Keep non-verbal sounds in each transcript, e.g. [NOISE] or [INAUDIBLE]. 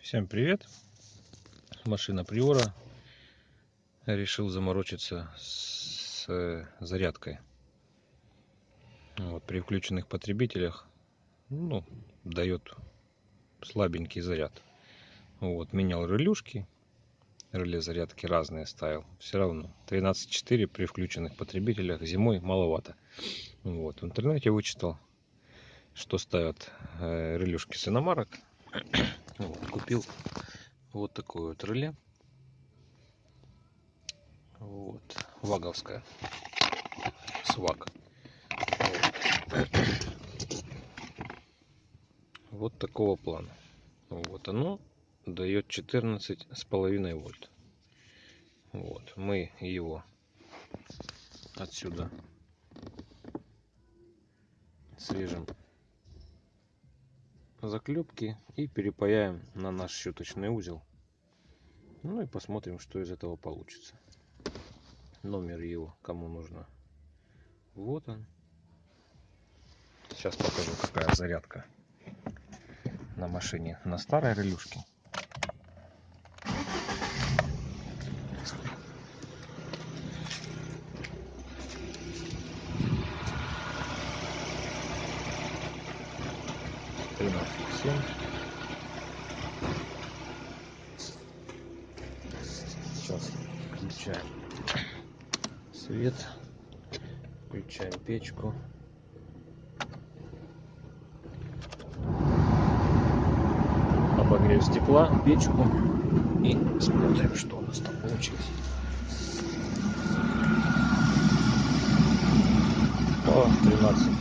Всем привет! Машина Приора. Решил заморочиться с э, зарядкой. Вот, при включенных потребителях ну, дает слабенький заряд. Вот, менял релюшки. Реле зарядки разные ставил. Все равно 13.4 при включенных потребителях зимой маловато. Вот, в интернете вычитал, что ставят э, релюшки с иномарок [COUGHS] вот, купил вот такое вот реле. Вот, ваговская. Свак. [COUGHS] Вот. такого плана. Вот оно дает 14 с половиной вольт. Вот, мы его отсюда срежем заклепки и перепаяем на наш щеточный узел. Ну и посмотрим, что из этого получится. Номер его, кому нужно. Вот он. Сейчас покажу, какая зарядка на машине на старой релюшке. Тринадцать семь сейчас включаем свет включаем печку. Обогрев стекла печку и смотрим что у нас там получилось. О 13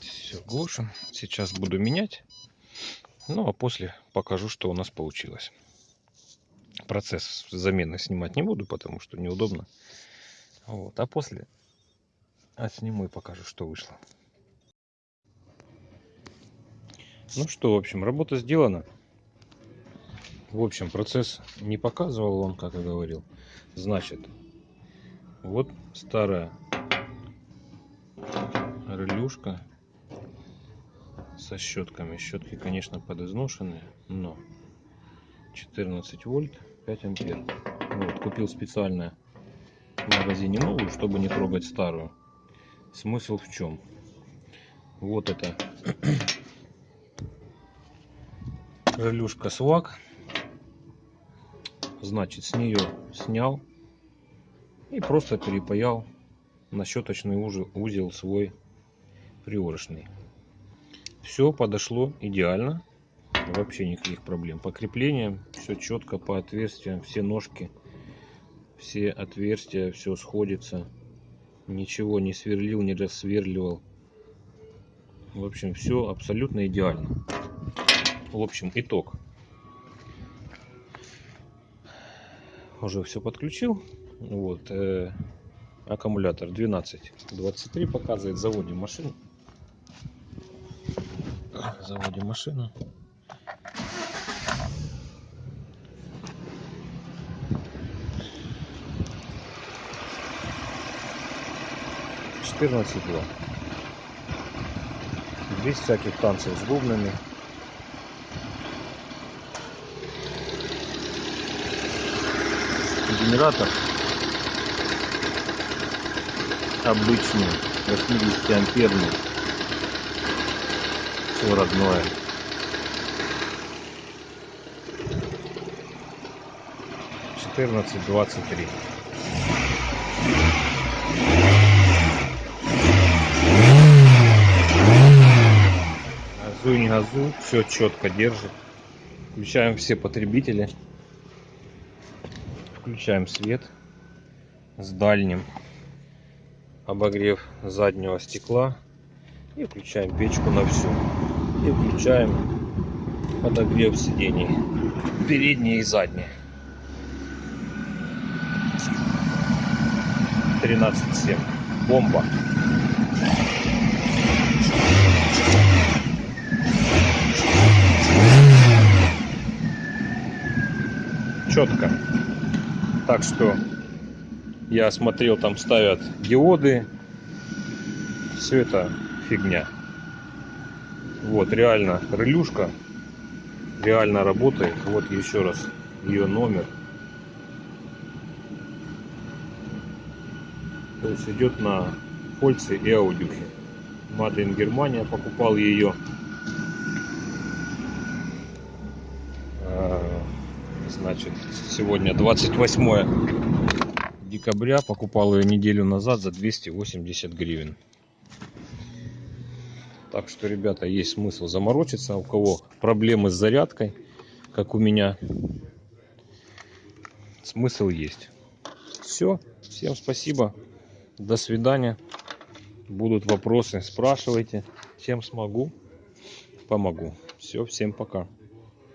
Все, глушим. Сейчас буду менять. Ну, а после покажу, что у нас получилось. Процесс замены снимать не буду, потому что неудобно. Вот. А после отсниму и покажу, что вышло. Ну что, в общем, работа сделана. В общем, процесс не показывал он, как я говорил. Значит, вот старая релюшка со щетками. Щетки, конечно, подизношенные, но 14 вольт, 5 ампер. Вот, купил специально в магазине новую, чтобы не трогать старую. Смысл в чем? Вот это [CLEARS THROAT] релюшка свак. Значит, с нее снял и просто перепаял на щеточный узел, свой приорочный. Все подошло идеально. Вообще никаких проблем. По креплениям все четко по отверстиям, все ножки, все отверстия, все сходится. Ничего не сверлил, не рассверливал. В общем, все абсолютно идеально. В общем, итог. Уже все подключил. Вот. Э, аккумулятор 12. 23 показывает. Заводим машину заводим машину. Четырнадцать два. Без всяких танцев с бубнами. Генератор обычный 80 амперный все родное. Четырнадцать двадцать три. Газуй, не газуй, все четко держит. Включаем все потребители. Включаем свет с дальним обогрев заднего стекла и включаем печку на всю. И включаем подогрев сидений. Передние и задние. 13.7. Бомба. Четко. Так что я смотрел, там ставят диоды все это фигня. Вот, реально, крылюшка реально работает. Вот еще раз ее номер. То есть идет на Фольце и Аудюхе. Маден Германия покупал ее. А, Значит, сегодня 28 декабря. Покупал ее неделю назад за 280 гривен. Так что, ребята, есть смысл заморочиться. У кого проблемы с зарядкой, как у меня, смысл есть. Все. Всем спасибо. До свидания. Будут вопросы, спрашивайте. Чем смогу, помогу. Все, всем пока.